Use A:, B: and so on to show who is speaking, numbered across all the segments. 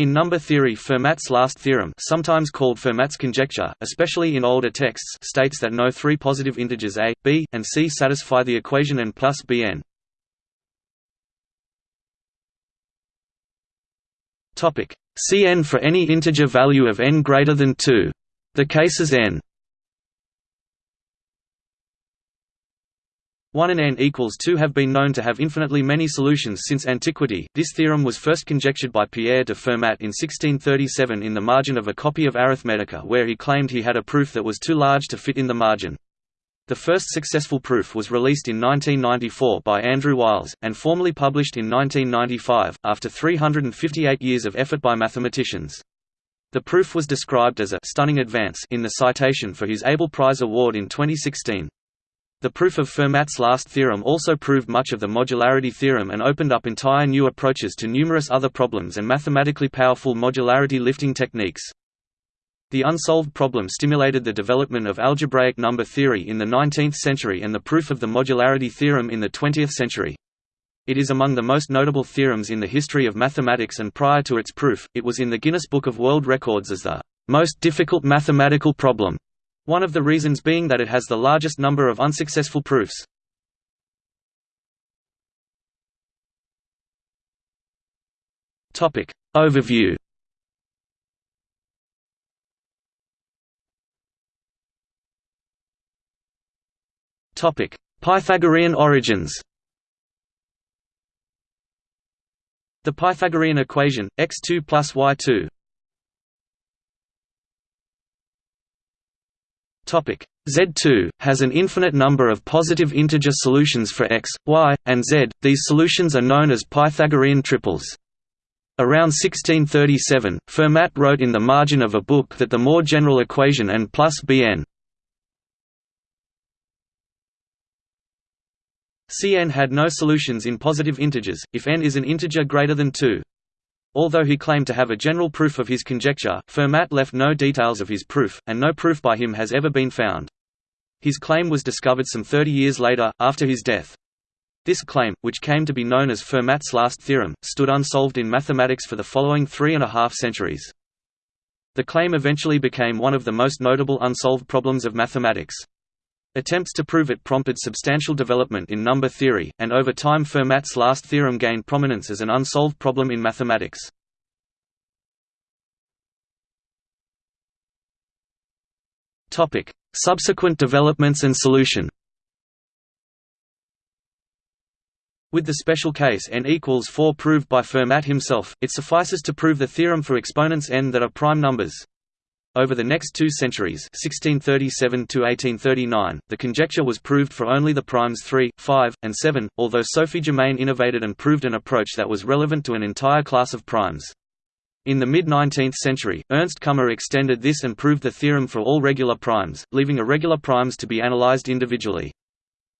A: In number theory Fermat's last theorem sometimes called Fermat's conjecture, especially in older texts states that no three positive integers a, b, and c satisfy the equation n plus bn. Cn for any integer value of n greater than 2. The cases n 1 and n equals 2 have been known to have infinitely many solutions since antiquity. This theorem was first conjectured by Pierre de Fermat in 1637 in the margin of a copy of Arithmetica where he claimed he had a proof that was too large to fit in the margin. The first successful proof was released in 1994 by Andrew Wiles, and formally published in 1995, after 358 years of effort by mathematicians. The proof was described as a «stunning advance» in the citation for his Abel Prize Award in 2016. The proof of Fermat's last theorem also proved much of the modularity theorem and opened up entire new approaches to numerous other problems and mathematically powerful modularity lifting techniques. The unsolved problem stimulated the development of algebraic number theory in the 19th century and the proof of the modularity theorem in the 20th century. It is among the most notable theorems in the history of mathematics and prior to its proof, it was in the Guinness Book of World Records as the most difficult mathematical problem. One of the reasons being that it has the largest number of unsuccessful proofs. Topic. Overview. Topic. Pythagorean origins. The Pythagorean equation, x2 plus y2 Z2, has an infinite number of positive integer solutions for x, y, and z. These solutions are known as Pythagorean triples. Around 1637, Fermat wrote in the margin of a book that the more general equation n plus bn Cn had no solutions in positive integers, if n is an integer greater than 2. Although he claimed to have a general proof of his conjecture, Fermat left no details of his proof, and no proof by him has ever been found. His claim was discovered some 30 years later, after his death. This claim, which came to be known as Fermat's last theorem, stood unsolved in mathematics for the following three and a half centuries. The claim eventually became one of the most notable unsolved problems of mathematics. Attempts to prove it prompted substantial development in number theory, and over time Fermat's last theorem gained prominence as an unsolved problem in mathematics. Subsequent developments and solution With the special case n equals 4 proved by Fermat himself, it suffices to prove the theorem for exponents n that are prime numbers. Over the next two centuries 1637 the conjecture was proved for only the primes 3, 5, and 7, although Sophie Germain innovated and proved an approach that was relevant to an entire class of primes. In the mid-19th century, Ernst Kummer extended this and proved the theorem for all regular primes, leaving irregular primes to be analyzed individually.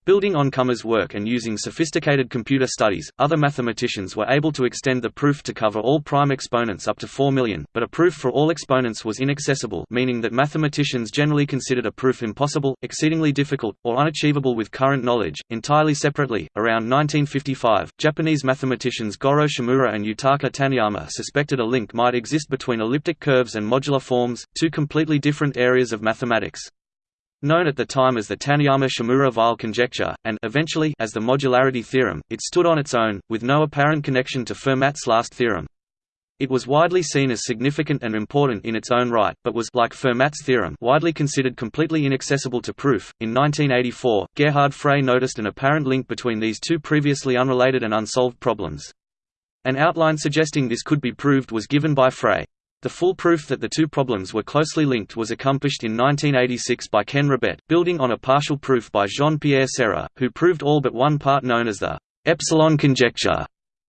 A: Building on Kummer's work and using sophisticated computer studies, other mathematicians were able to extend the proof to cover all prime exponents up to 4 million, but a proof for all exponents was inaccessible meaning that mathematicians generally considered a proof impossible, exceedingly difficult, or unachievable with current knowledge. Entirely separately, around 1955, Japanese mathematicians Goro Shimura and Yutaka Taniyama suspected a link might exist between elliptic curves and modular forms, two completely different areas of mathematics. Known at the time as the Taniyama-Shimura-Weil conjecture, and eventually as the modularity theorem, it stood on its own, with no apparent connection to Fermat's last theorem. It was widely seen as significant and important in its own right, but was like Fermat's theorem widely considered completely inaccessible to proof. In 1984, Gerhard Frey noticed an apparent link between these two previously unrelated and unsolved problems. An outline suggesting this could be proved was given by Frey. The full proof that the two problems were closely linked was accomplished in 1986 by Ken Ribet, building on a partial proof by Jean-Pierre Serre, who proved all but one part known as the epsilon conjecture.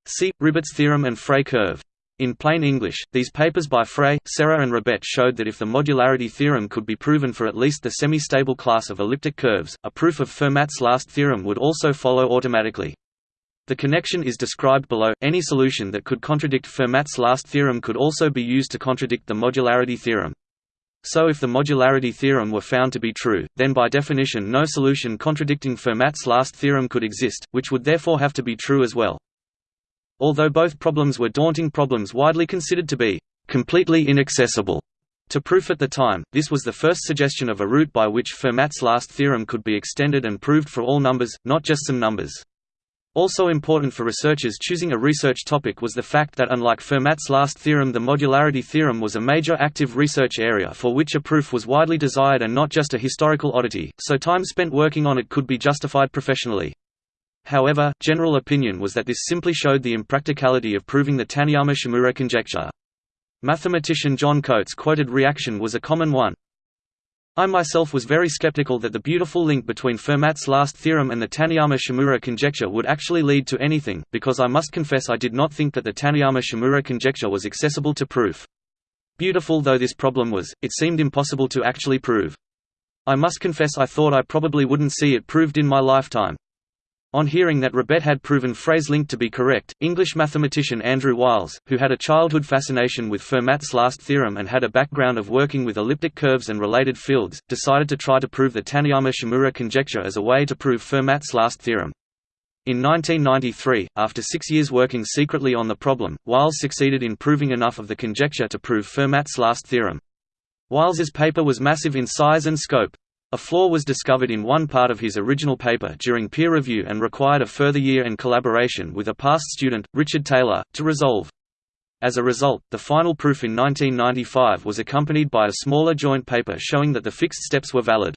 A: See, Ribet's theorem and Frey curve. In plain English, these papers by Frey, Serre and Ribet showed that if the modularity theorem could be proven for at least the semi-stable class of elliptic curves, a proof of Fermat's last theorem would also follow automatically. The connection is described below. Any solution that could contradict Fermat's last theorem could also be used to contradict the modularity theorem. So if the modularity theorem were found to be true, then by definition no solution contradicting Fermat's last theorem could exist, which would therefore have to be true as well. although both problems were daunting problems widely considered to be completely inaccessible to proof at the time, this was the first suggestion of a route by which Fermat's last theorem could be extended and proved for all numbers, not just some numbers. Also important for researchers choosing a research topic was the fact that unlike Fermat's last theorem the modularity theorem was a major active research area for which a proof was widely desired and not just a historical oddity, so time spent working on it could be justified professionally. However, general opinion was that this simply showed the impracticality of proving the Taniyama-Shimura conjecture. Mathematician John Coates' quoted reaction was a common one. I myself was very skeptical that the beautiful link between Fermat's last theorem and the Taniyama-Shimura conjecture would actually lead to anything, because I must confess I did not think that the Taniyama-Shimura conjecture was accessible to proof. Beautiful though this problem was, it seemed impossible to actually prove. I must confess I thought I probably wouldn't see it proved in my lifetime. On hearing that Ribet had proven Frey's link to be correct, English mathematician Andrew Wiles, who had a childhood fascination with Fermat's last theorem and had a background of working with elliptic curves and related fields, decided to try to prove the Taniyama-Shimura conjecture as a way to prove Fermat's last theorem. In 1993, after six years working secretly on the problem, Wiles succeeded in proving enough of the conjecture to prove Fermat's last theorem. Wiles's paper was massive in size and scope. A flaw was discovered in one part of his original paper during peer review and required a further year and collaboration with a past student, Richard Taylor, to resolve. As a result, the final proof in 1995 was accompanied by a smaller joint paper showing that the fixed steps were valid.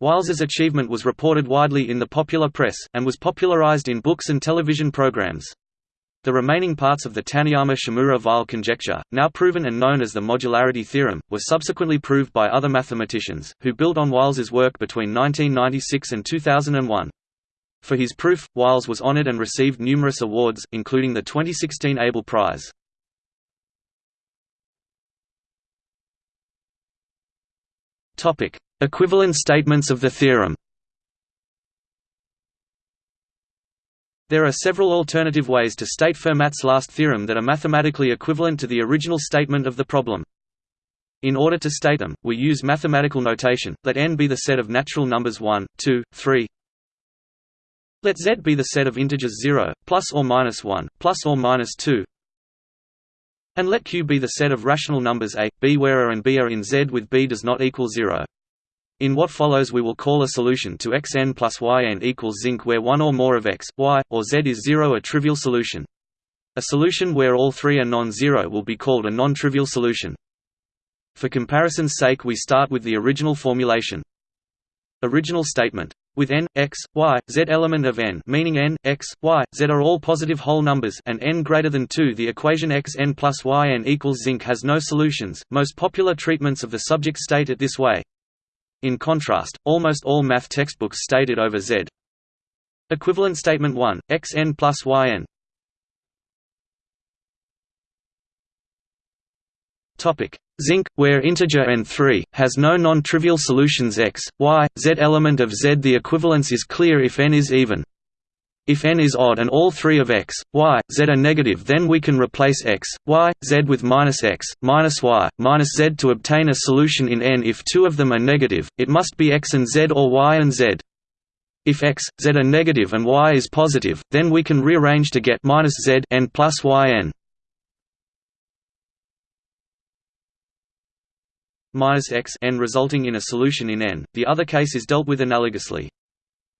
A: Wiles's achievement was reported widely in the popular press, and was popularized in books and television programs. The remaining parts of the Taniyama-Shimura-Weil conjecture, now proven and known as the modularity theorem, were subsequently proved by other mathematicians, who built on Wiles's work between 1996 and 2001. For his proof, Wiles was honored and received numerous awards, including the 2016 Abel Prize. Equivalent statements of the theorem There are several alternative ways to state Fermat's last theorem that are mathematically equivalent to the original statement of the problem. In order to state them, we use mathematical notation, let n be the set of natural numbers 1, 2, 3. Let z be the set of integers 0, plus or minus 1, plus or minus 2. And let q be the set of rational numbers a, b where a and b are in z with b does not equal 0. In what follows we will call a solution to xn plus yn equals zinc where one or more of x, y, or z is zero a trivial solution. A solution where all three are non-zero will be called a non-trivial solution. For comparison's sake we start with the original formulation. Original statement. With n, x, y, z element of n meaning n, x, y, z are all positive whole numbers and n greater than 2 the equation x n plus y n equals zinc has no solutions. Most popular treatments of the subject state it this way. In contrast, almost all math textbooks stated over Z. Equivalent statement 1, xn plus yn Zinc, where integer n3, has no non-trivial solutions x, y, z element of z The equivalence is clear if n is even. If n is odd and all three of x, y, z are negative then we can replace x, y, z with minus x, minus y, minus z to obtain a solution in n if two of them are negative, it must be x and z or y and z. If x, z are negative and y is positive, then we can rearrange to get minus z n plus y n. minus x n resulting in a solution in n. The other case is dealt with analogously.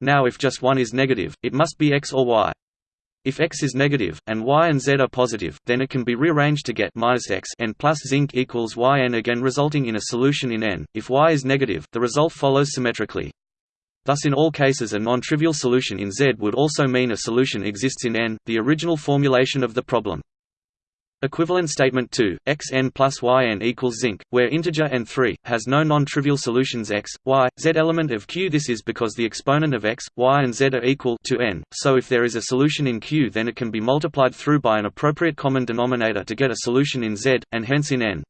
A: Now if just one is negative, it must be x or y. If x is negative, and y and z are positive, then it can be rearranged to get minus x n plus zinc equals y n again resulting in a solution in n. If y is negative, the result follows symmetrically. Thus in all cases a non-trivial solution in Z would also mean a solution exists in N, the original formulation of the problem. Equivalent statement 2, xn plus yn equals zinc, where integer n3, has no non-trivial solutions x, y, z element of q This is because the exponent of x, y and z are equal to n, so if there is a solution in q then it can be multiplied through by an appropriate common denominator to get a solution in z, and hence in n.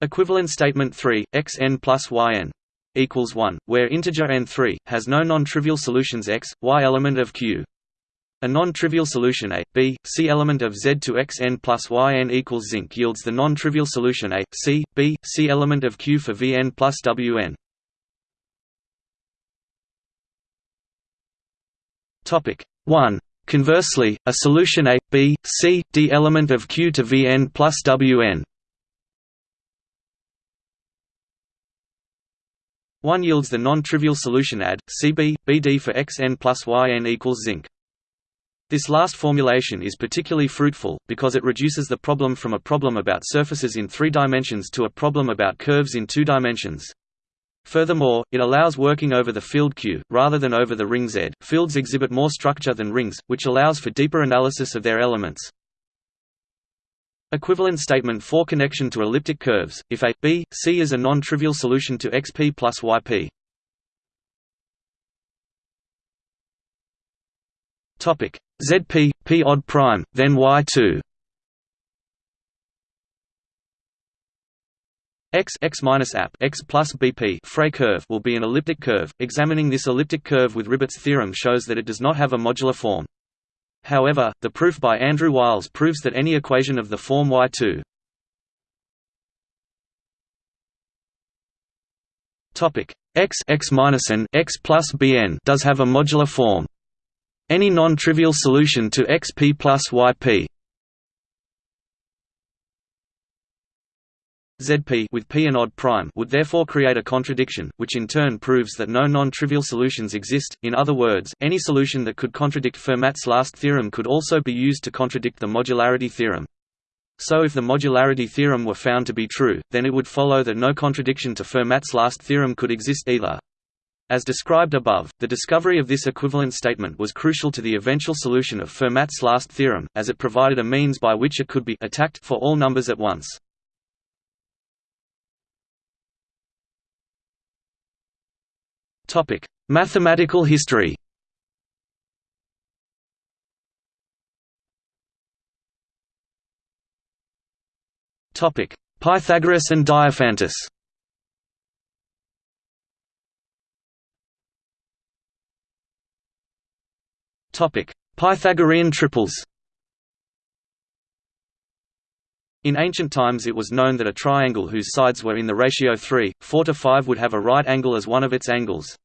A: Equivalent statement 3, xn plus yn equals 1, where integer n3, has no non-trivial solutions x, y element of q. A non-trivial solution A, B, C element of Z to X n plus Y n equals zinc yields the non-trivial solution A, C, B, C element of Q for V n plus W n. Topic 1. Conversely, a solution A, B, C, D element of Q to Vn plus Wn 1 yields the non-trivial solution AD, CB, BD for Xn plus Yn equals zinc. This last formulation is particularly fruitful, because it reduces the problem from a problem about surfaces in three dimensions to a problem about curves in two dimensions. Furthermore, it allows working over the field Q, rather than over the ring Z. Fields exhibit more structure than rings, which allows for deeper analysis of their elements. Equivalent statement for connection to elliptic curves, if A, B, C is a non-trivial solution to xp plus yp. Topic ZP P odd prime then Y2 X x minus app x plus BP Frey curve will be an elliptic curve. Examining this elliptic curve with Ribet's theorem shows that it does not have a modular form. However, the proof by Andrew Wiles proves that any equation of the form Y2 Topic x x minus n x plus bn does have a modular form. Any non-trivial solution to xp plus yp Zp with p an odd prime would therefore create a contradiction, which in turn proves that no non-trivial solutions exist. In other words, any solution that could contradict Fermat's last theorem could also be used to contradict the modularity theorem. So if the modularity theorem were found to be true, then it would follow that no contradiction to Fermat's last theorem could exist either. As described above, the discovery of this equivalent statement was crucial to the eventual solution of Fermat's last theorem, as it provided a means by which it could be attacked for all numbers at once. Topic: Mathematical history. Topic: Pythagoras and Diophantus. Pythagorean triples In ancient times it was known that a triangle whose sides were in the ratio 3, 4 to 5 would have a right angle as one of its angles.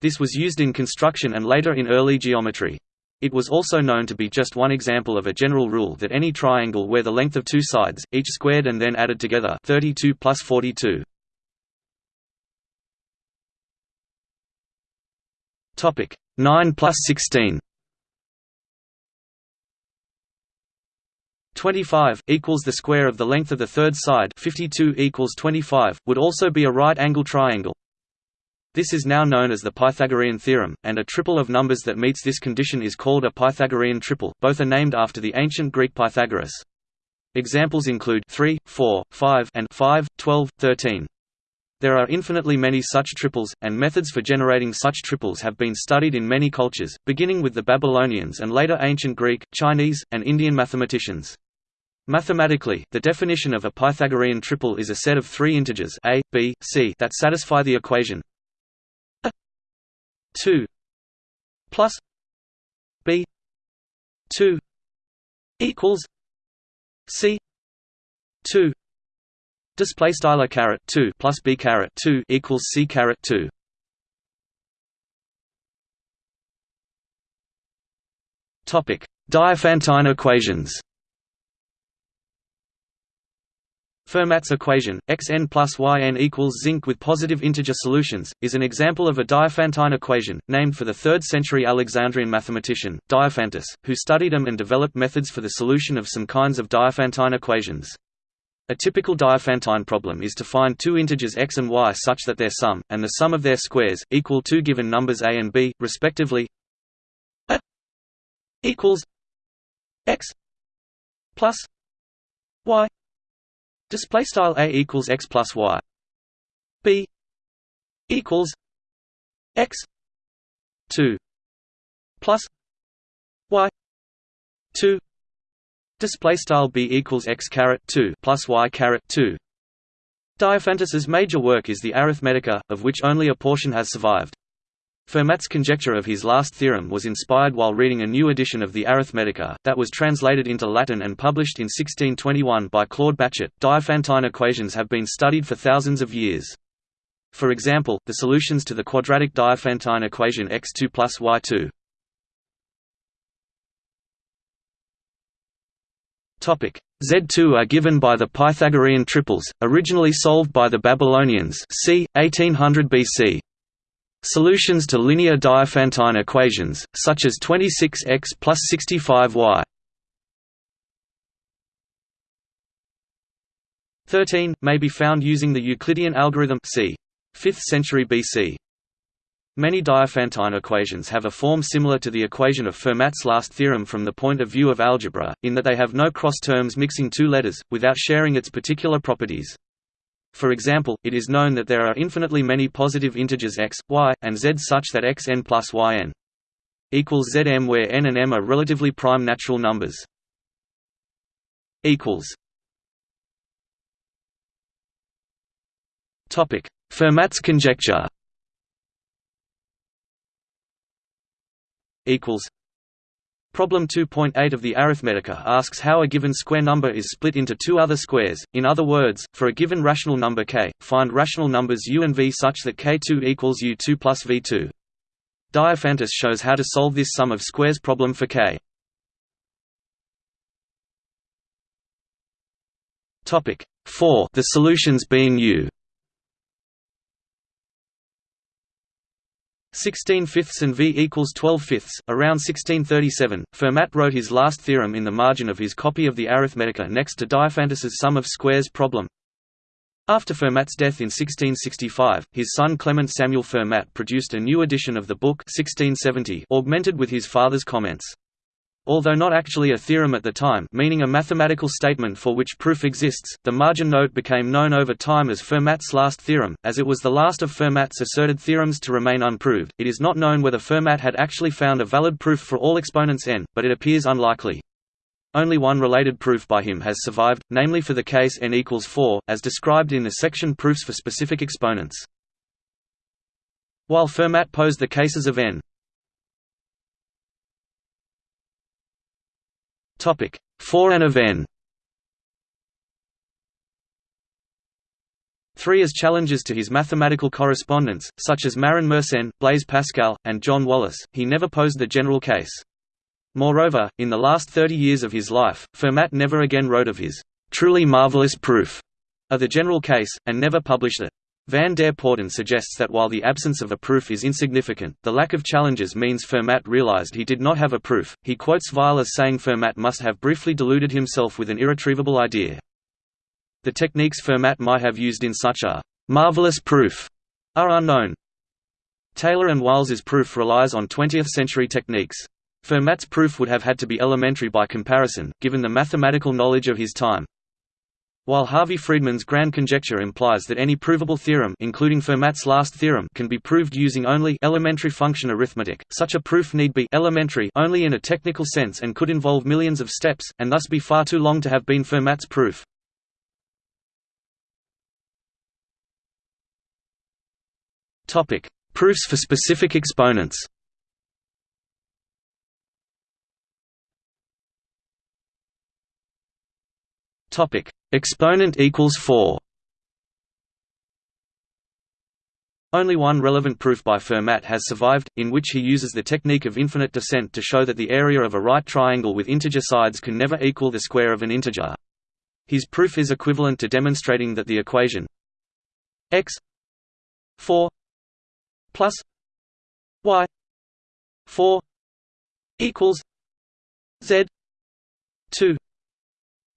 A: This was used in construction and later in early geometry. It was also known to be just one example of a general rule that any triangle where the length of two sides, each squared and then added together 32 plus 42. 9 plus 16 25 equals the square of the length of the third side 52 equals 25 would also be a right angle triangle. This is now known as the Pythagorean theorem, and a triple of numbers that meets this condition is called a Pythagorean triple both are named after the ancient Greek Pythagoras. Examples include 3, 4, 5 and 5, 12, 13. There are infinitely many such triples, and methods for generating such triples have been studied in many cultures, beginning with the Babylonians and later ancient Greek, Chinese, and Indian mathematicians. Mathematically, the definition of a Pythagorean triple is a set of three integers a, b, c that satisfy the equation a 2 plus b 2 equals c 2 display style a 2 plus b caret 2 equals c caret 2 topic. Diophantine equations. Fermat's equation, xn plus yn equals zinc with positive integer solutions, is an example of a Diophantine equation, named for the 3rd century Alexandrian mathematician, Diophantus, who studied them and developed methods for the solution of some kinds of Diophantine equations. A typical Diophantine problem is to find two integers x and y such that their sum, and the sum of their squares, equal two given numbers a and b, respectively a equals x plus y Display style a equals x plus y. b equals x two plus y two. Display style b equals x caret two plus y caret two. Diophantus's major work is the Arithmetica, of which only a portion has survived. Fermat's conjecture of his last theorem was inspired while reading a new edition of the Arithmetica, that was translated into Latin and published in 1621 by Claude Bachet. Diophantine equations have been studied for thousands of years. For example, the solutions to the quadratic Diophantine equation x2 plus y2 Z2 are given by the Pythagorean triples, originally solved by the Babylonians c. 1800 BC. Solutions to linear Diophantine equations, such as 26x plus 65y 13, may be found using the Euclidean algorithm c. 5th century BC. Many Diophantine equations have a form similar to the equation of Fermat's last theorem from the point of view of algebra, in that they have no cross terms mixing two letters, without sharing its particular properties. For example, it is known that there are infinitely many positive integers x, y, and z such that xn plus yn equals zm where n and m are relatively prime natural numbers. Fermat's conjecture equals Problem 2.8 of the Arithmetica asks how a given square number is split into two other squares, in other words, for a given rational number k, find rational numbers u and v such that k2 equals u2 plus v2. Diophantus shows how to solve this sum of squares problem for k. Topic 4 The solutions being u 16 fifths and v equals 12 fifths. Around 1637, Fermat wrote his last theorem in the margin of his copy of the Arithmetica next to Diophantus's sum of squares problem. After Fermat's death in 1665, his son Clement Samuel Fermat produced a new edition of the book 1670 augmented with his father's comments. Although not actually a theorem at the time meaning a mathematical statement for which proof exists, the margin note became known over time as Fermat's last theorem, as it was the last of Fermat's asserted theorems to remain unproved. It is not known whether Fermat had actually found a valid proof for all exponents n, but it appears unlikely. Only one related proof by him has survived, namely for the case n equals 4, as described in the section Proofs for specific exponents. While Fermat posed the cases of n Topic: For and of n. Three as challenges to his mathematical correspondents, such as Marin Mersenne, Blaise Pascal, and John Wallis, he never posed the general case. Moreover, in the last thirty years of his life, Fermat never again wrote of his truly marvelous proof of the general case, and never published it. Van der Poorten suggests that while the absence of a proof is insignificant, the lack of challenges means Fermat realized he did not have a proof. He quotes Weil as saying Fermat must have briefly deluded himself with an irretrievable idea. The techniques Fermat might have used in such a marvelous proof are unknown. Taylor and Wiles's proof relies on 20th-century techniques. Fermat's proof would have had to be elementary by comparison, given the mathematical knowledge of his time. While Harvey Friedman's grand conjecture implies that any provable theorem including Fermat's last theorem can be proved using only elementary function arithmetic, such a proof need be elementary only in a technical sense and could involve millions of steps, and thus be far too long to have been Fermat's proof. Proofs for specific exponents Topic: Exponent equals 4. Only one relevant proof by Fermat has survived, in which he uses the technique of infinite descent to show that the area of a right triangle with integer sides can never equal the square of an integer. His proof is equivalent to demonstrating that the equation x 4 plus y 4 equals z 2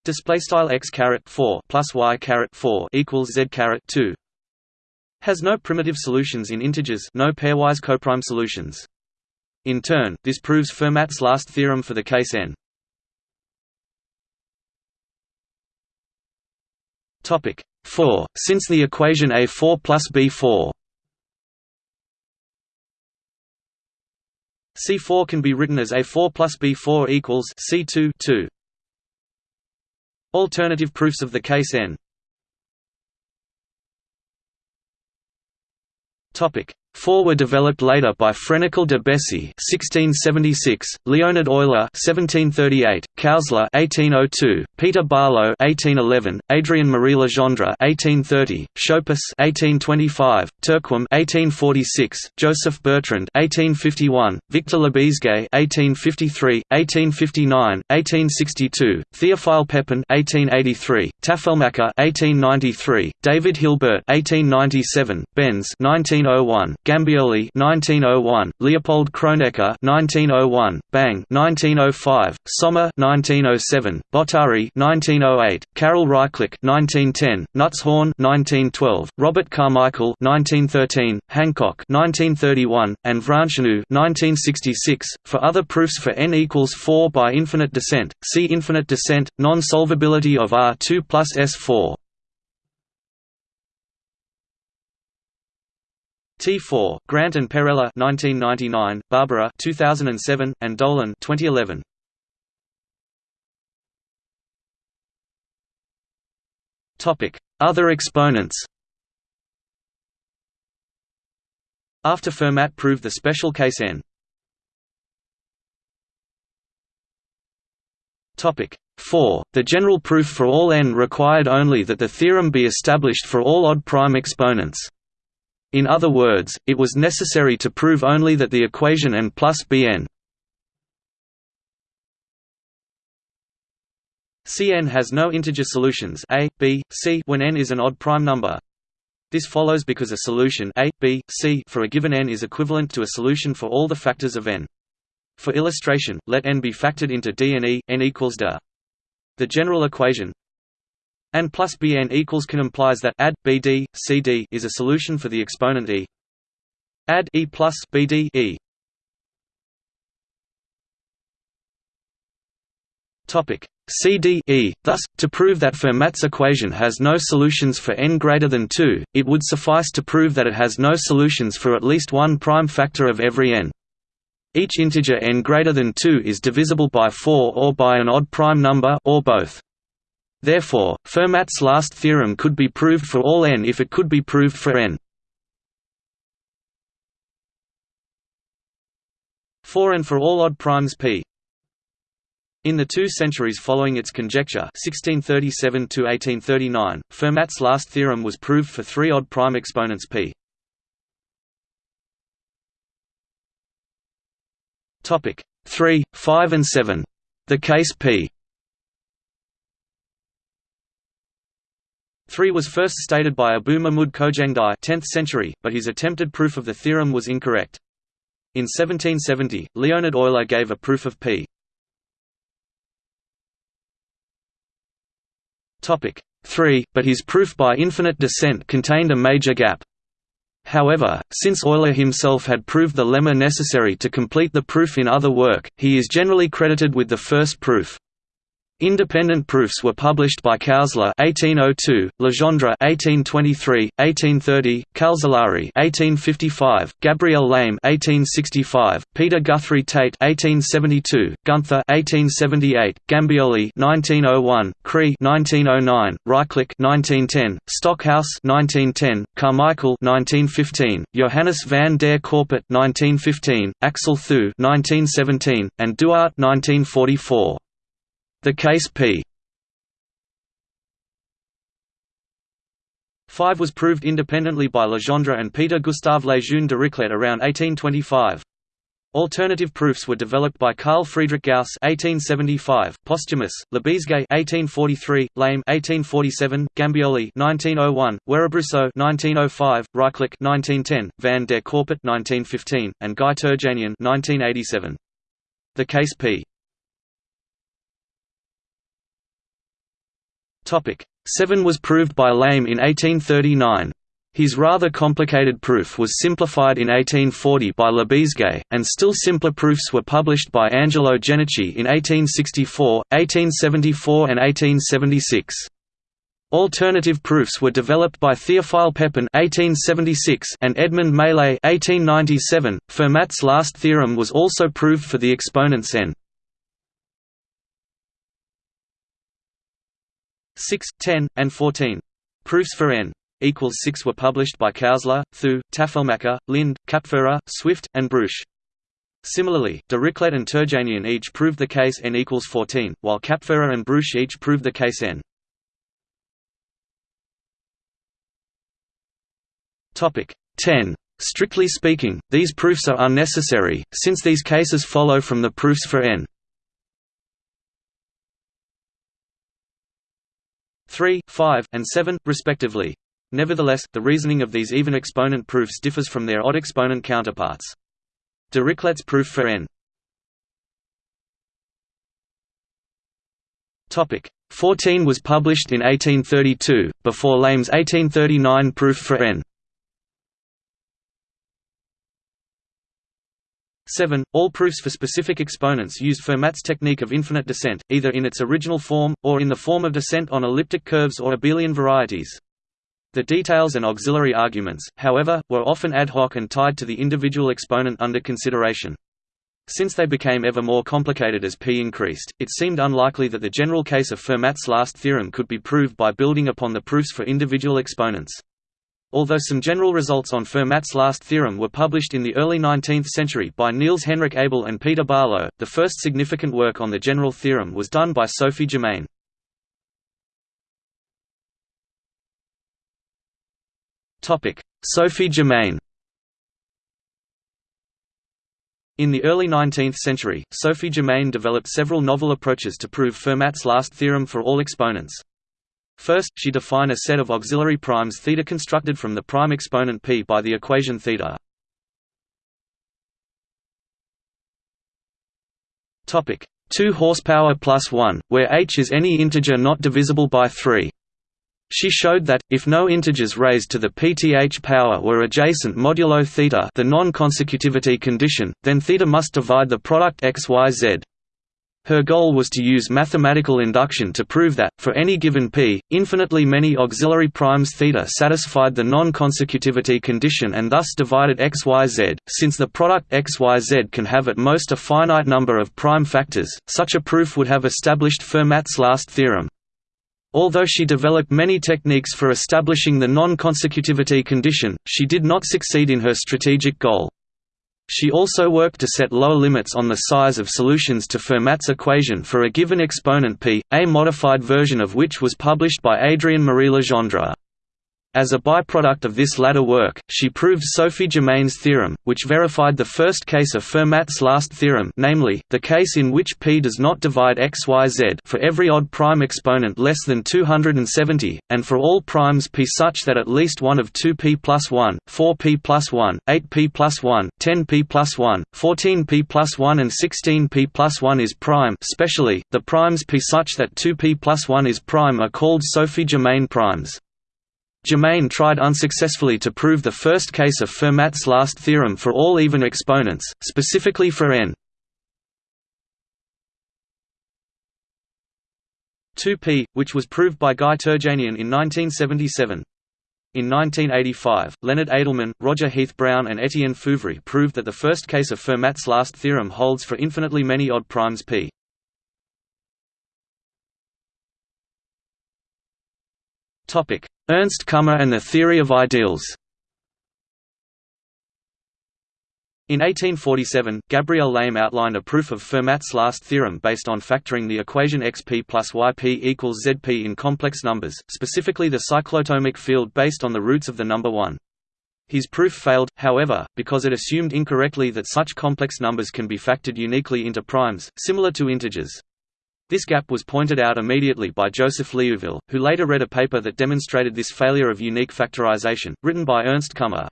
A: display style x caret 4 plus y caret 4 equals z caret 2 has no primitive solutions in integers no pairwise coprime solutions. In turn this proves fermat's last theorem for the case n. Topic 4 since the equation a4 plus b4 C4 can be written as A4 plus B4 equals C2 2. Alternative proofs of the case n Four were developed later by Frenicle de Bessy (1676), Leonhard Euler (1738), Kausler (1802), Peter Barlow (1811), Adrien Marie Legendre (1830), Schopis (1825), Terquem (1846), Joseph Bertrand (1851), Victor Lebesgue (1853, 1859, 1862), Theophile Pepin (1883), Tafelmacher (1893), David Hilbert (1897), Benz (1901). Gambioli 1901, Leopold Kronecker 1901, Bang 1905, Sommer 1907, Bottari 1908, Karel Rychlík 1910, Nutzhorn 1912, Robert Carmichael 1913, Hancock 1931, and Vrânceanu 1966. For other proofs for n equals 4 by infinite descent, see infinite descent, non-solvability of R2 plus S4. T4, Grant and Perella 1999, Barbara 2007, and Dolan 2011. Topic: Other exponents. After Fermat proved the special case n. Topic 4. The general proof for all n required only that the theorem be established for all odd prime exponents. In other words, it was necessary to prove only that the equation n plus bn Cn has no integer solutions a, b, c when n is an odd prime number. This follows because a solution a, b, c for a given n is equivalent to a solution for all the factors of n. For illustration, let n be factored into D and E, n equals d. The general equation and plus Bn equals can implies that add Bd Cd is a solution for the exponent e. Add e plus Bd e. Topic CDE. Thus, to prove that Fermat's equation has no solutions for n greater than 2, it would suffice to prove that it has no solutions for at least one prime factor of every n. Each integer n greater than 2 is divisible by 4 or by an odd prime number or both. Therefore, Fermat's last theorem could be proved for all n if it could be proved for n. For and for all odd primes p. In the two centuries following its conjecture 1637 Fermat's last theorem was proved for three odd prime exponents p. Topic 3, 5 and 7. The case p 3 was first stated by Abu Mahmud Khojandi 10th century, but his attempted proof of the theorem was incorrect. In 1770, Leonhard Euler gave a proof of p 3, but his proof by infinite descent contained a major gap. However, since Euler himself had proved the lemma necessary to complete the proof in other work, he is generally credited with the first proof. Independent proofs were published by Kausler (1802), Legendre (1823, 1830), Calzolari (1855), Gabriel Lame (1865), Peter Guthrie Tait (1872), Gunther (1878), Gambioli (1901), Cree (1909), Rychlík (1910), Stockhaus (1910), Carmichael (1915), Johannes van der Corput (1915), Axel Thue (1917), and Duart (1944). The case p 5 was proved independently by Legendre and Peter Gustave Lejeune Dirichlet around 1825. Alternative proofs were developed by Carl Friedrich Gauss (1875), Posthumus, Lebesgue (1843), Lame (1847), Gambioli (1901), Werebrusow (1905), Rychlík (1910), Van der Corput (1915), and Guy Terjanian (1987). The case p 7 was proved by Lame in 1839. His rather complicated proof was simplified in 1840 by Lebesgue, and still simpler proofs were published by Angelo Genocchi in 1864, 1874 and 1876. Alternative proofs were developed by Theophile Pepin (1876) and Edmund Mallet (1897). Fermat's last theorem was also proved for the exponents n. 6, 10, and 14. Proofs for n equals 6 were published by Kausler, Thue, Tafelmacher, Lind, Kapferer, Swift, and Breusch. Similarly, Dirichlet and Terjanian each proved the case n equals 14, while Kapferer and Breusch each proved the case n. Topic 10. Strictly speaking, these proofs are unnecessary, since these cases follow from the proofs for n. 3, 5, and 7, respectively. Nevertheless, the reasoning of these even exponent proofs differs from their odd exponent counterparts. Dirichlet's proof for n. Topic 14 was published in 1832, before Lame's 1839 proof for n. 7. All proofs for specific exponents used Fermat's technique of infinite descent, either in its original form, or in the form of descent on elliptic curves or abelian varieties. The details and auxiliary arguments, however, were often ad hoc and tied to the individual exponent under consideration. Since they became ever more complicated as p increased, it seemed unlikely that the general case of Fermat's last theorem could be proved by building upon the proofs for individual exponents. Although some general results on Fermat's last theorem were published in the early 19th century by Niels Henrik Abel and Peter Barlow, the first significant work on the general theorem was done by Sophie Germain. Sophie Germain In the early 19th century, Sophie Germain developed several novel approaches to prove Fermat's last theorem for all exponents. First, she defined a set of auxiliary primes θ constructed from the prime exponent p by the equation θ. Topic: 2 horsepower plus 1, where h is any integer not divisible by 3. She showed that, if no integers raised to the pth power were adjacent modulo theta the non-consecutivity condition, then theta must divide the product x y z. Her goal was to use mathematical induction to prove that, for any given p, infinitely many auxiliary primes θ satisfied the non-consecutivity condition and thus divided xyz. Since the product xyz can have at most a finite number of prime factors, such a proof would have established Fermat's last theorem. Although she developed many techniques for establishing the non-consecutivity condition, she did not succeed in her strategic goal. She also worked to set lower limits on the size of solutions to Fermat's equation for a given exponent p, a modified version of which was published by Adrien Marie Legendre. As a byproduct of this latter work, she proved Sophie Germain's theorem, which verified the first case of Fermat's last theorem namely, the case in which p does not divide xyz for every odd prime exponent less than 270, and for all primes p such that at least one of 2p plus 1, 4p plus 1, 8p plus 1, 10p plus 1, 14p plus 1 and 16p plus 1 is prime specially, the primes p such that 2p plus 1 is prime are called Sophie Germain primes. Germain tried unsuccessfully to prove the first case of Fermat's last theorem for all even exponents, specifically for n 2p, which was proved by Guy Terjanian in 1977. In 1985, Leonard Adleman, Roger Heath Brown and Etienne Fouvry proved that the first case of Fermat's last theorem holds for infinitely many odd primes p. Ernst Kummer and the theory of ideals. In 1847, Gabriel Lame outlined a proof of Fermat's last theorem based on factoring the equation xp plus yp equals zp in complex numbers, specifically the cyclotomic field based on the roots of the number 1. His proof failed, however, because it assumed incorrectly that such complex numbers can be factored uniquely into primes, similar to integers. This gap was pointed out immediately by Joseph Liouville, who later read a paper that demonstrated this failure of unique factorization, written by Ernst Kummer.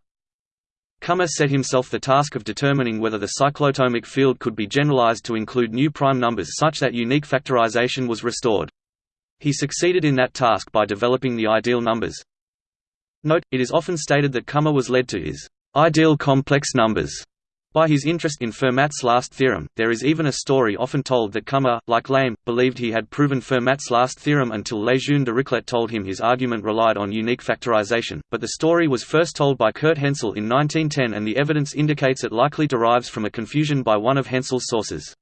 A: Kummer set himself the task of determining whether the cyclotomic field could be generalized to include new prime numbers such that unique factorization was restored. He succeeded in that task by developing the ideal numbers. Note, it is often stated that Kummer was led to his ideal complex numbers by his interest in Fermat's last theorem, there is even a story often told that Kummer, like Lame, believed he had proven Fermat's last theorem until Lejeune Dirichlet told him his argument relied on unique factorization, but the story was first told by Kurt Hensel in 1910 and the evidence indicates it likely derives from a confusion by one of Hensel's sources.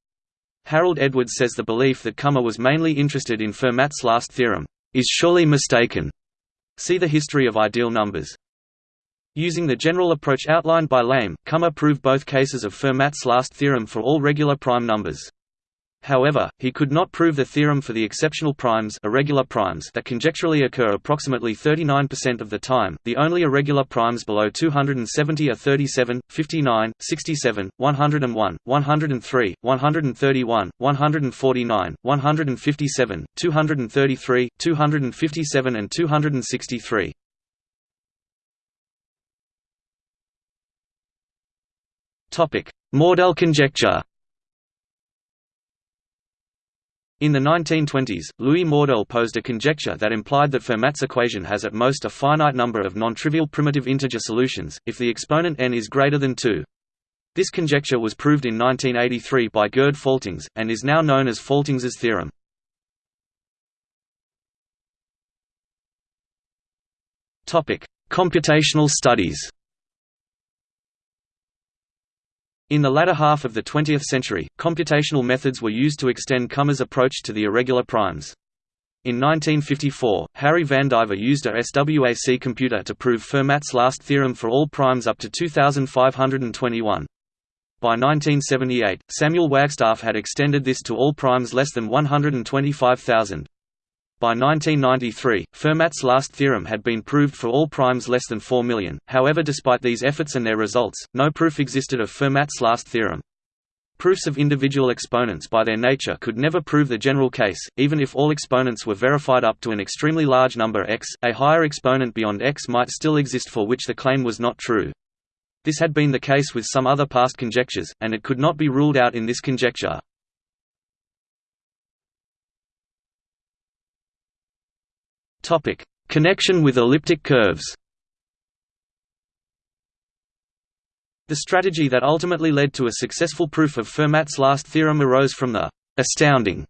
A: Harold Edwards says the belief that Kummer was mainly interested in Fermat's last theorem, "...is surely mistaken." see the history of ideal numbers. Using the general approach outlined by Lame, Kummer proved both cases of Fermat's last theorem for all regular prime numbers. However, he could not prove the theorem for the exceptional primes, irregular primes that conjecturally occur approximately 39% of the time. The only irregular primes below 270 are 37, 59, 67, 101, 103, 131, 149, 157, 233, 257 and 263. Mordell conjecture. In the 1920s, Louis Mordell posed a conjecture that implied that Fermat's equation has at most a finite number of non-trivial primitive integer solutions, if the exponent n is greater than 2. This conjecture was proved in 1983 by Gerd Faltings, and is now known as Faltings's theorem. Computational studies In the latter half of the 20th century, computational methods were used to extend Kummer's approach to the irregular primes. In 1954, Harry Vandiver used a SWAC computer to prove Fermat's last theorem for all primes up to 2521. By 1978, Samuel Wagstaff had extended this to all primes less than 125,000. By 1993, Fermat's last theorem had been proved for all primes less than 4 million, however despite these efforts and their results, no proof existed of Fermat's last theorem. Proofs of individual exponents by their nature could never prove the general case, even if all exponents were verified up to an extremely large number x, a higher exponent beyond x might still exist for which the claim was not true. This had been the case with some other past conjectures, and it could not be ruled out in this conjecture. Topic: Connection with elliptic curves. The strategy that ultimately led to a successful proof of Fermat's last theorem arose from the astounding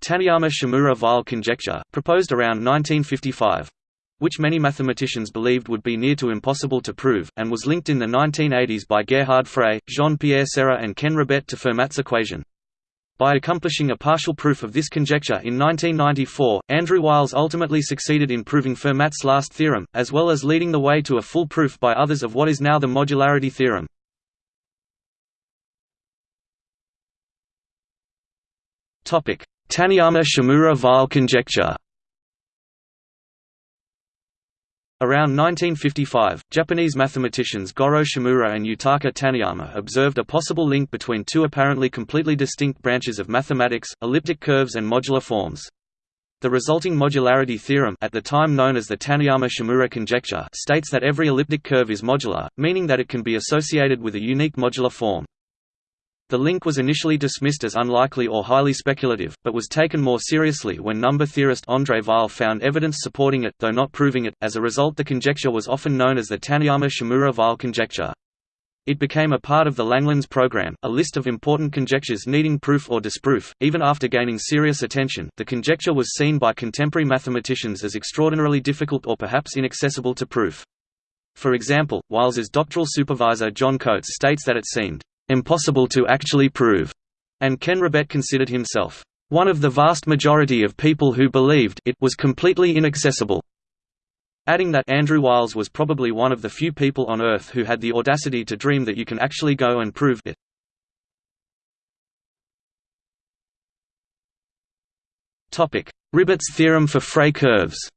A: Taniyama-Shimura-Weil conjecture, proposed around 1955 which many mathematicians believed would be near to impossible to prove, and was linked in the 1980s by Gerhard Frey, Jean-Pierre Serre and Ken Ribet to Fermat's equation. By accomplishing a partial proof of this conjecture in 1994, Andrew Wiles ultimately succeeded in proving Fermat's last theorem, as well as leading the way to a full proof by others of what is now the modularity theorem. Taniyama-Shimura-Weil conjecture Around 1955, Japanese mathematicians Goro Shimura and Yutaka Taniyama observed a possible link between two apparently completely distinct branches of mathematics, elliptic curves and modular forms. The resulting modularity theorem at the time known as the Taniyama-Shimura conjecture states that every elliptic curve is modular, meaning that it can be associated with a unique modular form. The link was initially dismissed as unlikely or highly speculative, but was taken more seriously when number theorist André Weil found evidence supporting it, though not proving it. As a result, the conjecture was often known as the Taniyama-Shimura-Weil conjecture. It became a part of the Langlands program, a list of important conjectures needing proof or disproof. Even after gaining serious attention, the conjecture was seen by contemporary mathematicians as extraordinarily difficult or perhaps inaccessible to proof. For example, Wiles's doctoral supervisor John Coates states that it seemed impossible to actually prove, and Ken Ribet considered himself one of the vast majority of people who believed it was completely inaccessible. Adding that Andrew Wiles was probably one of the few people on Earth who had the audacity to dream that you can actually go and prove it. Ribet's theorem for Frey curves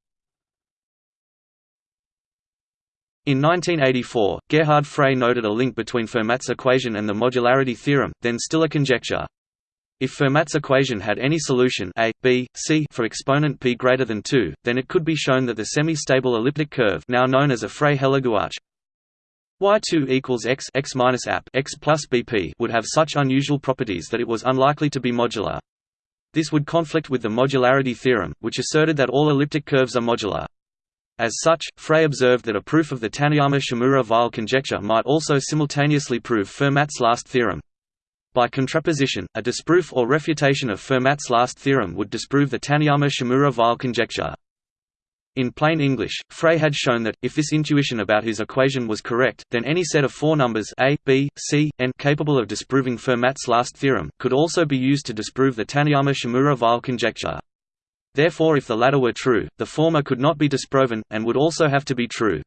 A: In 1984, Gerhard Frey noted a link between Fermat's equation and the modularity theorem, then still a conjecture. If Fermat's equation had any solution a, b, c for exponent p greater than 2, then it could be shown that the semi-stable elliptic curve now known as a Frey-Hellegouarch y2 equals x x minus app x plus bp would have such unusual properties that it was unlikely to be modular. This would conflict with the modularity theorem, which asserted that all elliptic curves are modular. As such, Frey observed that a proof of the Taniyama-Shimura-Weil conjecture might also simultaneously prove Fermat's last theorem. By contraposition, a disproof or refutation of Fermat's last theorem would disprove the Taniyama-Shimura-Weil conjecture. In plain English, Frey had shown that, if this intuition about his equation was correct, then any set of four numbers a, b, c, n capable of disproving Fermat's last theorem, could also be used to disprove the Taniyama-Shimura-Weil conjecture. Therefore if the latter were true, the former could not be disproven, and would also have to be true.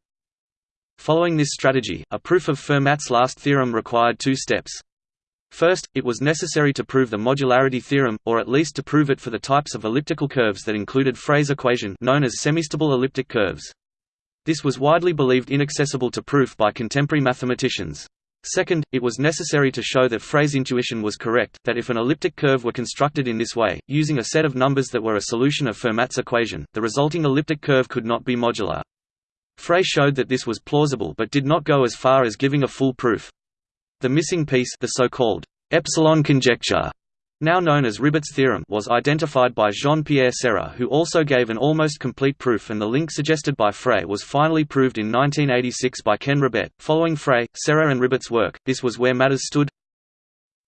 A: Following this strategy, a proof of Fermat's last theorem required two steps. First, it was necessary to prove the modularity theorem, or at least to prove it for the types of elliptical curves that included Frey's equation known as semistable elliptic curves. This was widely believed inaccessible to proof by contemporary mathematicians. Second, it was necessary to show that Frey's intuition was correct, that if an elliptic curve were constructed in this way, using a set of numbers that were a solution of Fermat's equation, the resulting elliptic curve could not be modular. Frey showed that this was plausible but did not go as far as giving a full proof. The missing piece the so-called epsilon conjecture now known as Ribet's theorem was identified by Jean-Pierre Serre who also gave an almost complete proof and the link suggested by Frey was finally proved in 1986 by Ken Ribet. Following Frey, Serre and Ribet's work, this was where matters stood.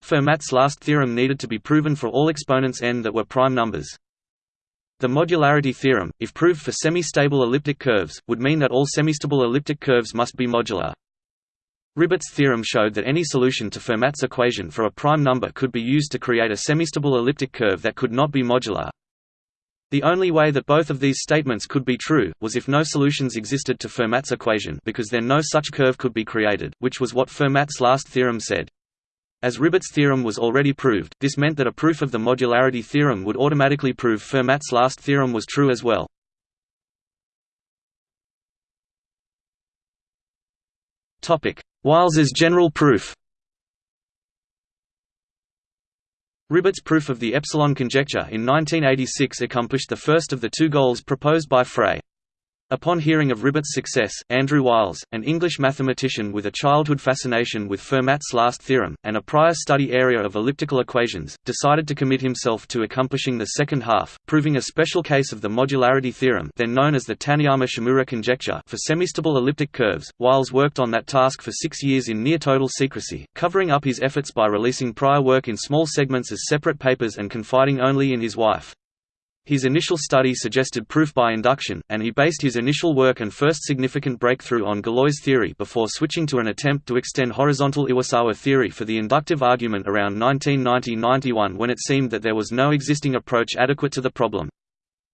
A: Fermat's last theorem needed to be proven for all exponents n that were prime numbers. The modularity theorem, if proved for semi-stable elliptic curves, would mean that all semistable elliptic curves must be modular. Ribet's theorem showed that any solution to Fermat's equation for a prime number could be used to create a semistable elliptic curve that could not be modular. The only way that both of these statements could be true, was if no solutions existed to Fermat's equation because then no such curve could be created, which was what Fermat's last theorem said. As Ribet's theorem was already proved, this meant that a proof of the modularity theorem would automatically prove Fermat's last theorem was true as well. Wiles's general proof Ribet's proof of the epsilon conjecture in 1986 accomplished the first of the two goals proposed by Frey. Upon hearing of Ribet's success, Andrew Wiles, an English mathematician with a childhood fascination with Fermat's last theorem, and a prior study area of elliptical equations, decided to commit himself to accomplishing the second half, proving a special case of the modularity theorem then known as the Taniyama-Shimura conjecture for semistable elliptic curves. Wiles worked on that task for six years in near-total secrecy, covering up his efforts by releasing prior work in small segments as separate papers and confiding only in his wife. His initial study suggested proof by induction, and he based his initial work and first significant breakthrough on Galois theory before switching to an attempt to extend horizontal Iwasawa theory for the inductive argument around 1990–91 when it seemed that there was no existing approach adequate to the problem.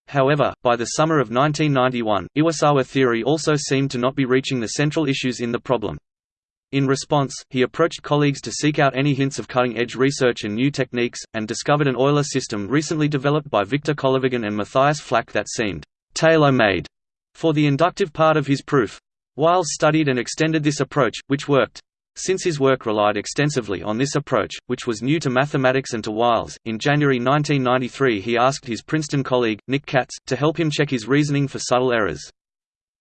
A: However, by the summer of 1991, Iwasawa theory also seemed to not be reaching the central issues in the problem. In response, he approached colleagues to seek out any hints of cutting-edge research and new techniques, and discovered an Euler system recently developed by Victor Kolyvagin and Matthias Flach that seemed «tailor-made» for the inductive part of his proof. Wiles studied and extended this approach, which worked. Since his work relied extensively on this approach, which was new to mathematics and to Wiles, in January 1993 he asked his Princeton colleague, Nick Katz, to help him check his reasoning for subtle errors.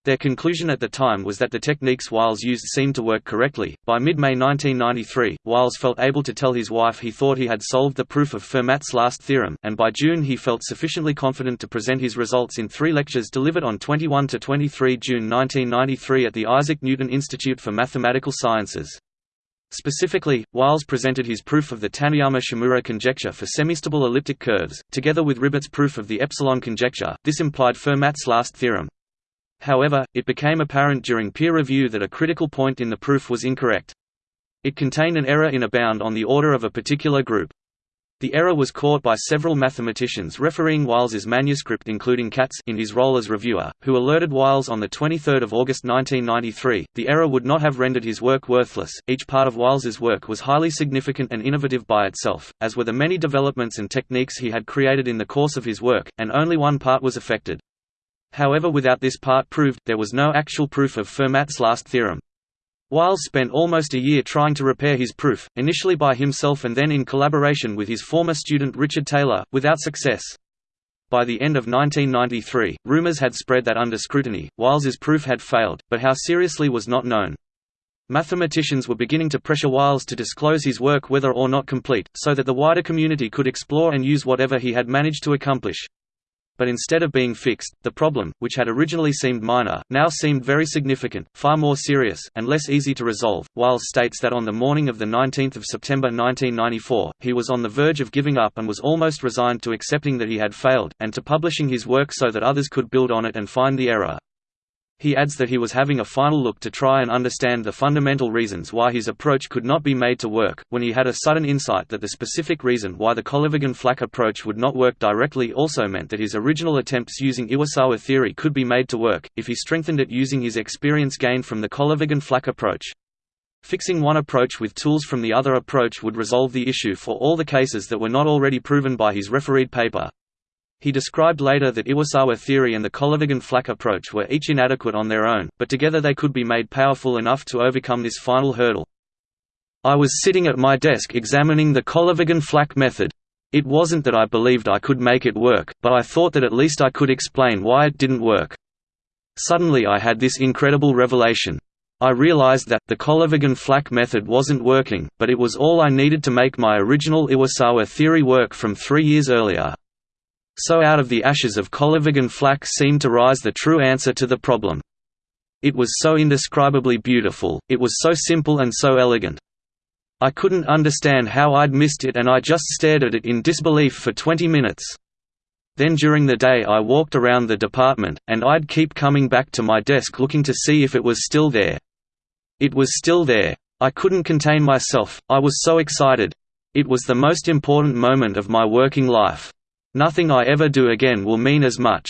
A: Their conclusion at the time was that the techniques Wiles used seemed to work correctly. By mid May 1993, Wiles felt able to tell his wife he thought he had solved the proof of Fermat's last theorem, and by June he felt sufficiently confident to present his results in three lectures delivered on 21 to 23 June 1993 at the Isaac Newton Institute for Mathematical Sciences. Specifically, Wiles presented his proof of the Taniyama-Shimura conjecture for semistable elliptic curves, together with Ribet's proof of the epsilon conjecture. This implied Fermat's last theorem, However, it became apparent during peer review that a critical point in the proof was incorrect. It contained an error in a bound on the order of a particular group. The error was caught by several mathematicians refereeing Wiles's manuscript including Katz in his role as reviewer, who alerted Wiles on 23 August 1993. The error would not have rendered his work worthless, each part of Wiles's work was highly significant and innovative by itself, as were the many developments and techniques he had created in the course of his work, and only one part was affected. However without this part proved, there was no actual proof of Fermat's last theorem. Wiles spent almost a year trying to repair his proof, initially by himself and then in collaboration with his former student Richard Taylor, without success. By the end of 1993, rumors had spread that under scrutiny, Wiles's proof had failed, but how seriously was not known. Mathematicians were beginning to pressure Wiles to disclose his work whether or not complete, so that the wider community could explore and use whatever he had managed to accomplish. But instead of being fixed, the problem, which had originally seemed minor, now seemed very significant, far more serious, and less easy to resolve. Wiles states that on the morning of 19 September 1994, he was on the verge of giving up and was almost resigned to accepting that he had failed, and to publishing his work so that others could build on it and find the error. He adds that he was having a final look to try and understand the fundamental reasons why his approach could not be made to work, when he had a sudden insight that the specific reason why the Kolyvagin-Flach approach would not work directly also meant that his original attempts using Iwasawa theory could be made to work, if he strengthened it using his experience gained from the Kolyvagin-Flach approach. Fixing one approach with tools from the other approach would resolve the issue for all the cases that were not already proven by his refereed paper. He described later that Iwasawa theory and the Kolyvagin-Flach approach were each inadequate on their own, but together they could be made powerful enough to overcome this final hurdle. I was sitting at my desk examining the Kolyvagin-Flach method. It wasn't that I believed I could make it work, but I thought that at least I could explain why it didn't work. Suddenly I had this incredible revelation. I realized that, the Kolyvagin-Flach method wasn't working, but it was all I needed to make my original Iwasawa theory work from three years earlier. So out of the ashes of Kolyvagin-Flach seemed to rise the true answer to the problem. It was so indescribably beautiful, it was so simple and so elegant. I couldn't understand how I'd missed it and I just stared at it in disbelief for 20 minutes. Then during the day I walked around the department, and I'd keep coming back to my desk looking to see if it was still there. It was still there. I couldn't contain myself, I was so excited. It was the most important moment of my working life. Nothing I ever do again will mean as much.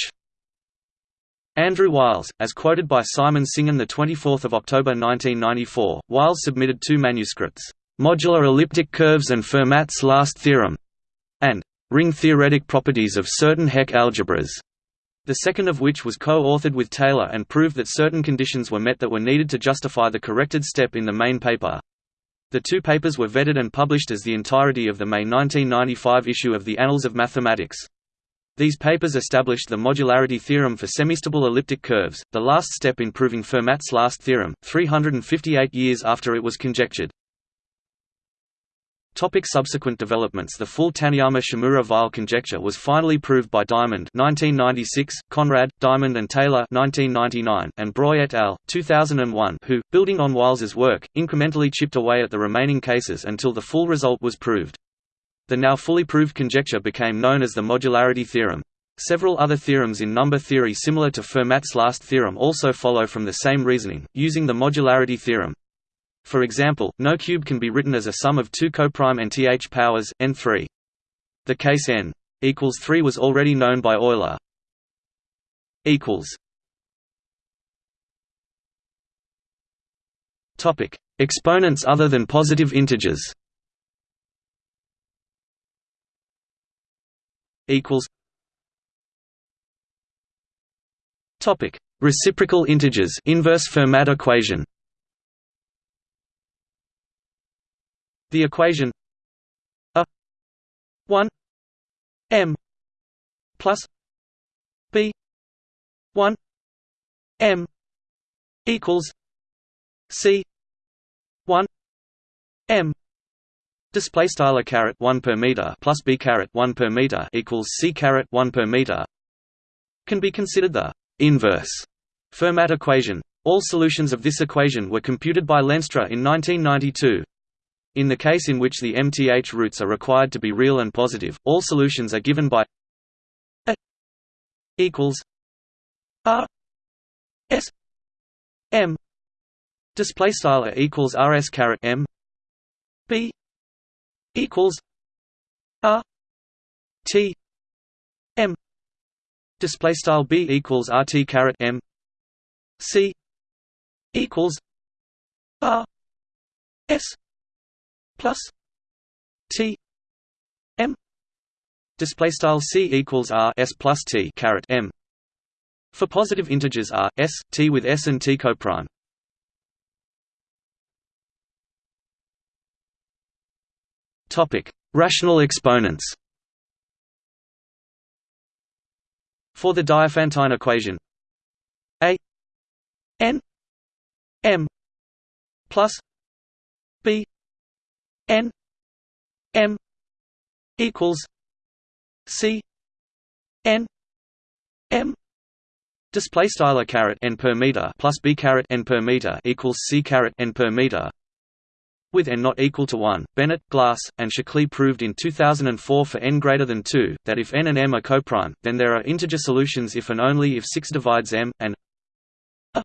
A: Andrew Wiles, as quoted by Simon Singham 24 October 1994, Wiles submitted two manuscripts, "'Modular Elliptic Curves and Fermat's Last Theorem' and "'Ring Theoretic Properties of Certain Hecke Algebras' the second of which was co-authored with Taylor and proved that certain conditions were met that were needed to justify the corrected step in the main paper. The two papers were vetted and published as the entirety of the May 1995 issue of the Annals of Mathematics. These papers established the modularity theorem for semistable elliptic curves, the last step in proving Fermat's last theorem, 358 years after it was conjectured. Topic subsequent developments The full Taniyama-Shimura-Weil conjecture was finally proved by Diamond 1996, Conrad, Diamond and Taylor 1999, and Breuil et al. 2001 who, building on Wiles's work, incrementally chipped away at the remaining cases until the full result was proved. The now fully proved conjecture became known as the modularity theorem. Several other theorems in number theory similar to Fermat's last theorem also follow from the same reasoning, using the modularity theorem. For example, no cube can be written as a sum of two coprime nth powers, n3. The case n equals 3 was already known by Euler. equals Topic: Exponents other than positive integers. Equals. Topic: Reciprocal integers. Inverse Fermat equation. The equation a 1 m plus b 1 m equals c 1 m. Display style a caret 1 per meter plus b caret 1 per meter equals c caret 1 per meter can be considered the inverse Fermat equation. All solutions of this equation were computed by Lenstra in 1992 in the case in which the MTH roots are required to be real and positive, all solutions are given by A equals R S M. Display style A equals RS caret M. B equals R T M. Display style B equals RT caret M. C equals R S plus T M. Display style C equals R S plus T caret M. For positive integers R S T with S and T coprime. Topic rational exponents. For the Diophantine equation A N M plus B n m equals c n m display style caret n per meter plus b caret n per meter equals c caret n per meter with n not equal to 1, Bennett, Glass, and Székely proved in 2004 for n greater than 2, that if n and m are coprime, then there are integer solutions if and only if 6 divides m, and a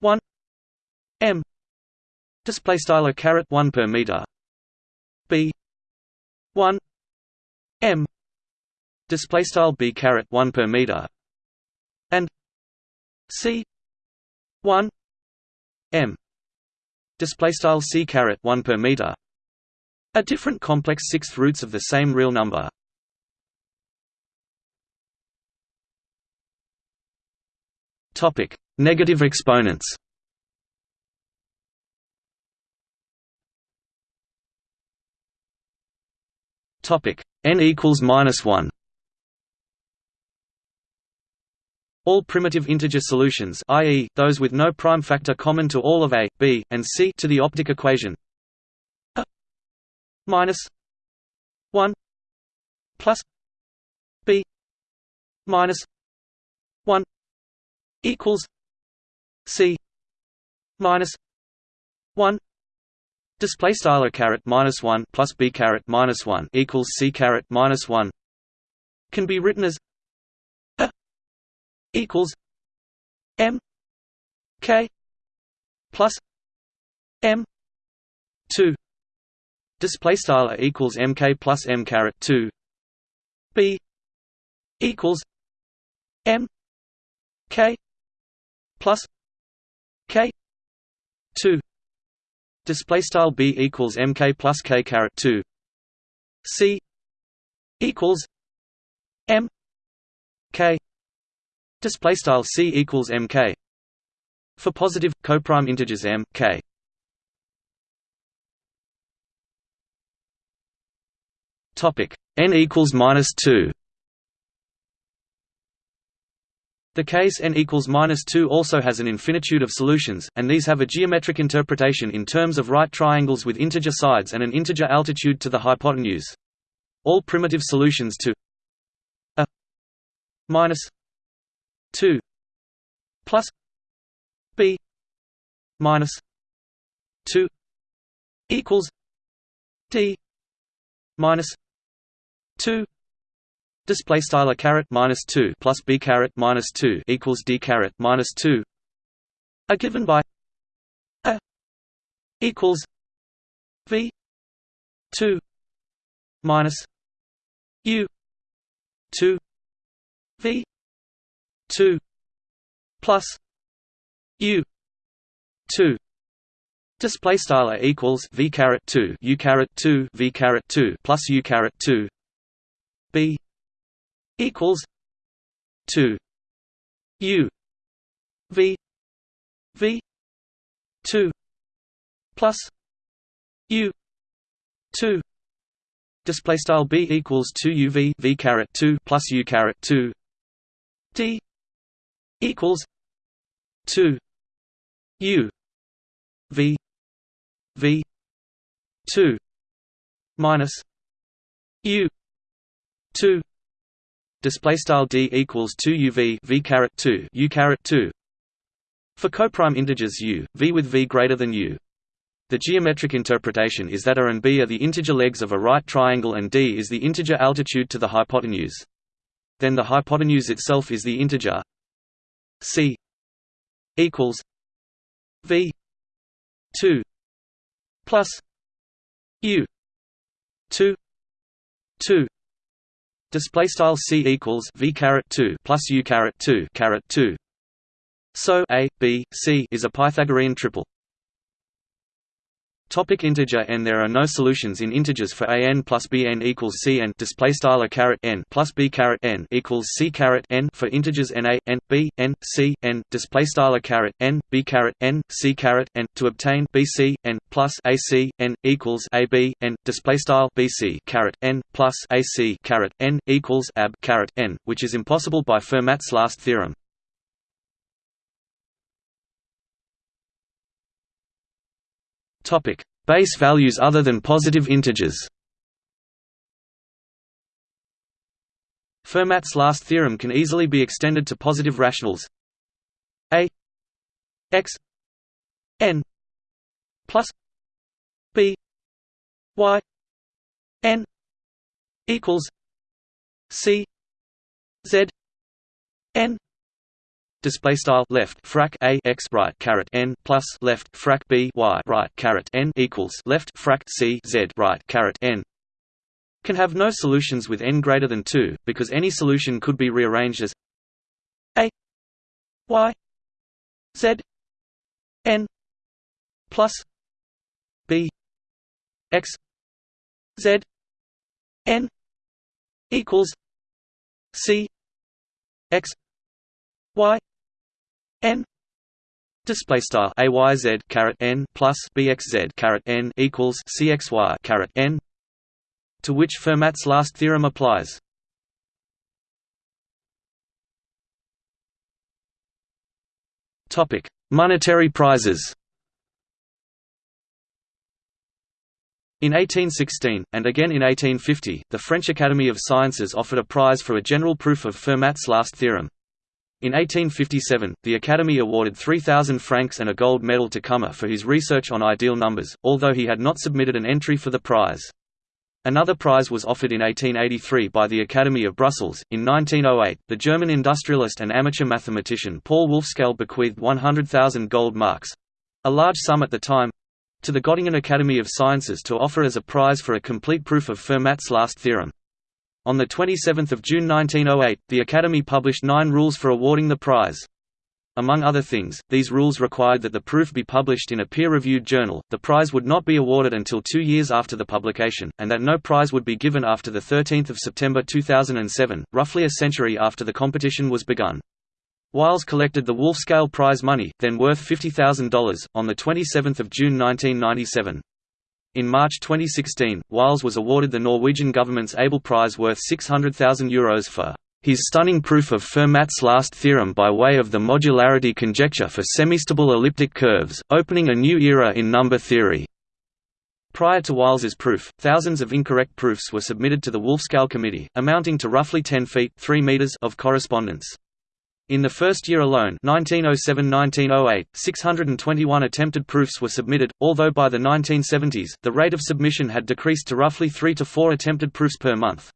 A: 1 m. Display style caret 1 per meter b 1 m display style b caret 1 per meter and c 1 m display style c caret 1 per meter a different complex sixth roots of the same real number. Topic negative exponents topic n equals minus 1 All primitive integer solutions i.e., those with no prime factor common to all of a, b, and c to the optic equation a minus 1 plus b minus 1 equals c minus 1 display style a caret minus 1 plus b caret minus 1 equals c caret minus 1 can be written as equals M K plus M two. Display style equals MK plus M caret two. B equals M K plus K two display style B equals MK plus K caret two C equals M K Display style c equals mk. For positive coprime integers m, k. Topic n equals minus two. The case n equals minus 2 also has an infinitude of solutions, and these have a geometric interpretation in terms of right triangles with integer sides and an integer altitude to the hypotenuse. All primitive solutions to a minus 2 plus b minus 2 equals d minus 2 display style a caret minus 2 plus b caret minus 2 equals d caret minus 2 are given by a equals v 2 minus u 2 v 2 plus u 2 display style equals v caret 2 u caret 2 v caret 2 plus u caret 2 b equals 2 u v v 2 plus u 2 display style b equals 2 uv v caret 2 plus u caret 2 d equals two U V V two minus U two display style d equals 2 uv v caret 2 u caret 2 for coprime integers u v with v greater than u. The geometric interpretation is that a and b are the integer legs of a right triangle and d is the integer altitude to the hypotenuse. Then the hypotenuse itself is the integer C equals V two plus U two two display style C equals V caret two plus U caret two caret two. So A B C is a Pythagorean triple Topic integer n. There are no solutions in integers for a n plus b n equals c n. Display style a caret n plus b caret n equals c caret n for integers n a n b n c n. Display style a caret n b caret n c caret n. To obtain b c n plus a c n equals a b n. Display style b c caret n plus a c caret n equals ab caret n, which is impossible by Fermat's last theorem. Topic: Base values other than positive integers. Fermat's last theorem can easily be extended to positive rationals. A x n plus b y n equals c z n display style left frac a x right caret n plus left frac b y right caret n equals left frac c z right caret n. Can have no solutions with n greater than 2 because any solution could be rearranged as a y z n plus b x z n equals c x y n display style a y z caret n plus b x z caret n equals c x y caret n to which Fermat's last theorem applies. Topic: Monetary prizes. In 1816, and again in 1850, the French Academy of Sciences offered a prize for a general proof of Fermat's last theorem. In 1857, the Academy awarded 3,000 francs and a gold medal to Kummer for his research on ideal numbers, although he had not submitted an entry for the prize. Another prize was offered in 1883 by the Academy of Brussels. In 1908, the German industrialist and amateur mathematician Paul Wolfskehl bequeathed 100,000 gold marks a large sum at the time to the Göttingen Academy of Sciences to offer as a prize for a complete proof of Fermat's last theorem. On 27 June 1908, the Academy published nine rules for awarding the prize. Among other things, these rules required that the proof be published in a peer-reviewed journal, the prize would not be awarded until two years after the publication, and that no prize would be given after 13 September 2007, roughly a century after the competition was begun. Wiles collected the Wolfskehl Prize money, then worth $50,000, on 27 June 1997. In March 2016, Wiles was awarded the Norwegian government's Abel Prize worth €600,000 Euros for his stunning proof of Fermat's last theorem by way of the modularity conjecture for semistable elliptic curves, opening a new era in number theory. Prior to Wiles's proof, thousands of incorrect proofs were submitted to the Wolfskehl Committee, amounting to roughly 10 feet 3 meters of correspondence. In the first year alone 1907–1908, 621 attempted proofs were submitted, although by the 1970s, the rate of submission had decreased to roughly 3 to 4 attempted proofs per month.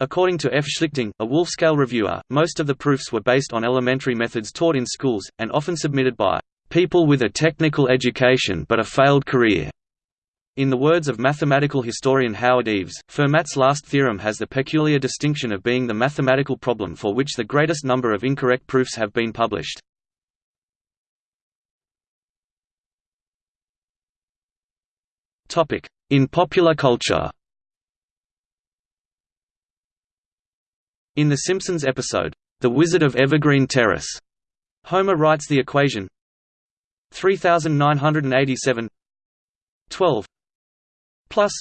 A: According to F. Schlichting, a Wolfskehl reviewer, most of the proofs were based on elementary methods taught in schools, and often submitted by people with a technical education but a failed career. In the words of mathematical historian Howard Eves, Fermat's last theorem has the peculiar distinction of being the mathematical problem for which the greatest number of incorrect proofs have been published. In popular culture In The Simpsons episode, The Wizard of Evergreen Terrace, Homer writes the equation 3987 12 plus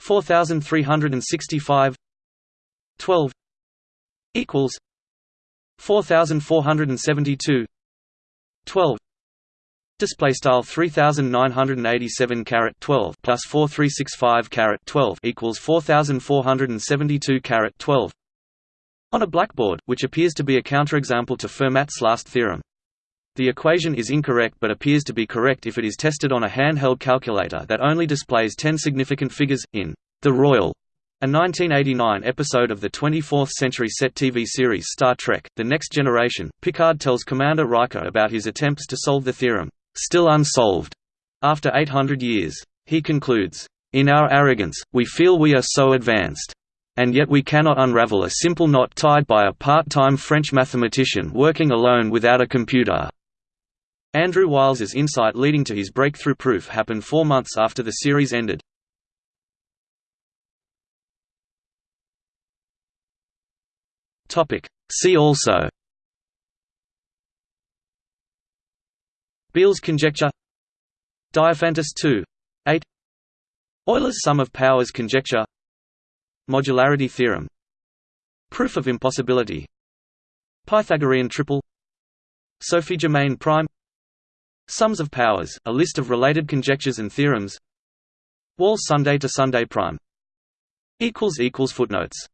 A: 4365 12 equals 4472 12 display style 3987 caret 12 plus 4365 caret 12 equals 4472 caret 12 on a blackboard which appears to be a counterexample to Fermat's last theorem the equation is incorrect but appears to be correct if it is tested on a handheld calculator that only displays 10 significant figures. In The Royale, a 1989 episode of the 24th century set TV series Star Trek The Next Generation, Picard tells Commander Riker about his attempts to solve the theorem, still unsolved, after 800 years. He concludes, In our arrogance, we feel we are so advanced. And yet we cannot unravel a simple knot tied by a part-time French mathematician working alone without a computer. Andrew Wiles's insight leading to his breakthrough proof happened four months after the series ended. See also. Beal's conjecture. Diophantus 2 8 Euler's sum of powers conjecture. Modularity theorem. Proof of impossibility. Pythagorean triple. Sophie Germain prime Sums of powers, a list of related conjectures and theorems. Wall Sunday to Sunday prime. Footnotes